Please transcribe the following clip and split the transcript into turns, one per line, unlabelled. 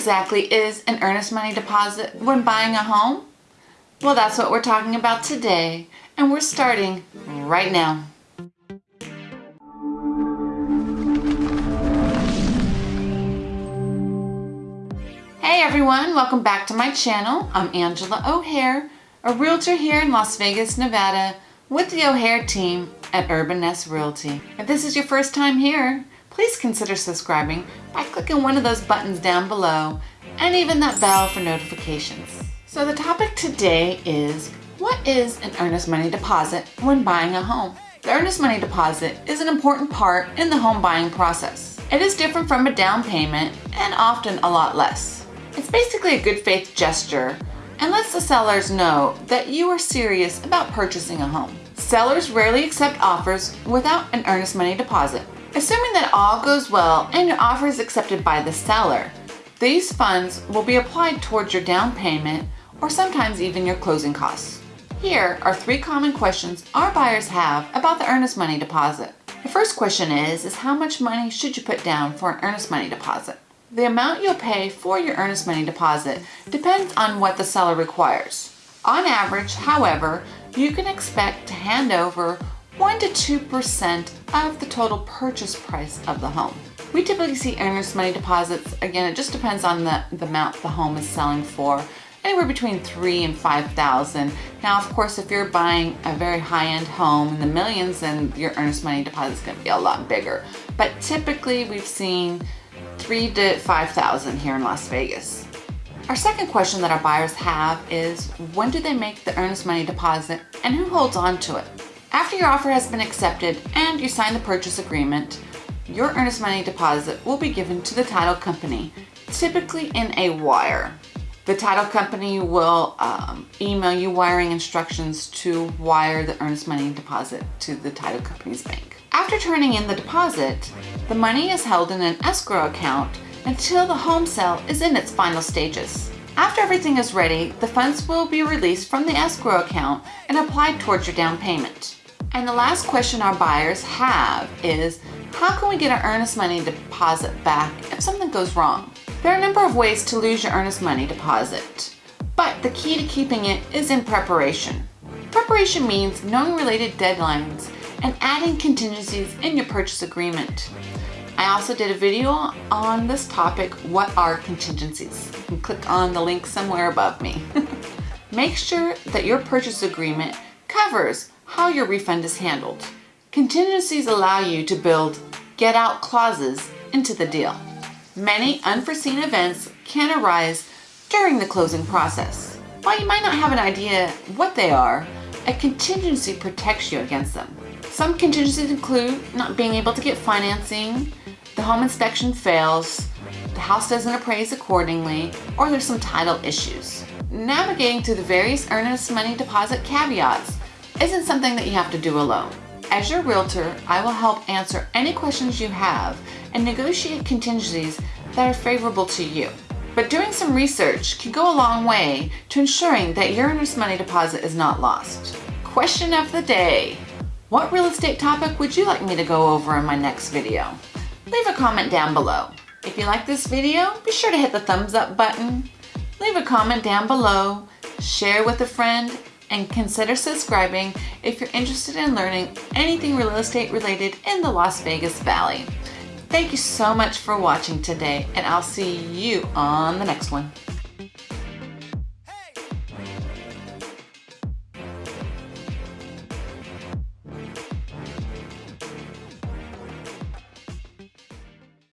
exactly is an earnest money deposit when buying a home? Well, that's what we're talking about today, and we're starting right now. Hey everyone, welcome back to my channel. I'm Angela O'Hare, a realtor here in Las Vegas, Nevada with the O'Hare team at Urban Nest Realty. If this is your first time here, please consider subscribing by clicking one of those buttons down below and even that bell for notifications. So the topic today is what is an earnest money deposit when buying a home? The earnest money deposit is an important part in the home buying process. It is different from a down payment and often a lot less. It's basically a good faith gesture and lets the sellers know that you are serious about purchasing a home. Sellers rarely accept offers without an earnest money deposit. Assuming that all goes well and your offer is accepted by the seller, these funds will be applied towards your down payment or sometimes even your closing costs. Here are three common questions our buyers have about the earnest money deposit. The first question is, is how much money should you put down for an earnest money deposit? The amount you'll pay for your earnest money deposit depends on what the seller requires. On average, however, you can expect to hand over 1 to 2% of the total purchase price of the home. We typically see earnest money deposits, again, it just depends on the, the amount the home is selling for, anywhere between three and 5,000. Now, of course, if you're buying a very high-end home in the millions, then your earnest money deposit is gonna be a lot bigger. But typically we've seen three to 5,000 here in Las Vegas. Our second question that our buyers have is, when do they make the earnest money deposit and who holds on to it? After your offer has been accepted and you sign the purchase agreement, your earnest money deposit will be given to the title company, typically in a wire. The title company will um, email you wiring instructions to wire the earnest money deposit to the title company's bank. After turning in the deposit, the money is held in an escrow account until the home sale is in its final stages. After everything is ready, the funds will be released from the escrow account and applied towards your down payment. And the last question our buyers have is, how can we get our earnest money deposit back if something goes wrong? There are a number of ways to lose your earnest money deposit, but the key to keeping it is in preparation. Preparation means knowing related deadlines and adding contingencies in your purchase agreement. I also did a video on this topic, what are contingencies? You can click on the link somewhere above me. Make sure that your purchase agreement covers how your refund is handled. Contingencies allow you to build get out clauses into the deal. Many unforeseen events can arise during the closing process. While you might not have an idea what they are, a contingency protects you against them. Some contingencies include not being able to get financing, the home inspection fails, the house doesn't appraise accordingly, or there's some title issues. Navigating through the various earnest money deposit caveats isn't something that you have to do alone. As your realtor, I will help answer any questions you have and negotiate contingencies that are favorable to you. But doing some research can go a long way to ensuring that your earnest money deposit is not lost. Question of the day. What real estate topic would you like me to go over in my next video? Leave a comment down below. If you like this video, be sure to hit the thumbs up button, leave a comment down below, share with a friend, and consider subscribing if you're interested in learning anything real estate related in the Las Vegas Valley. Thank you so much for watching today and I'll see you on the next one.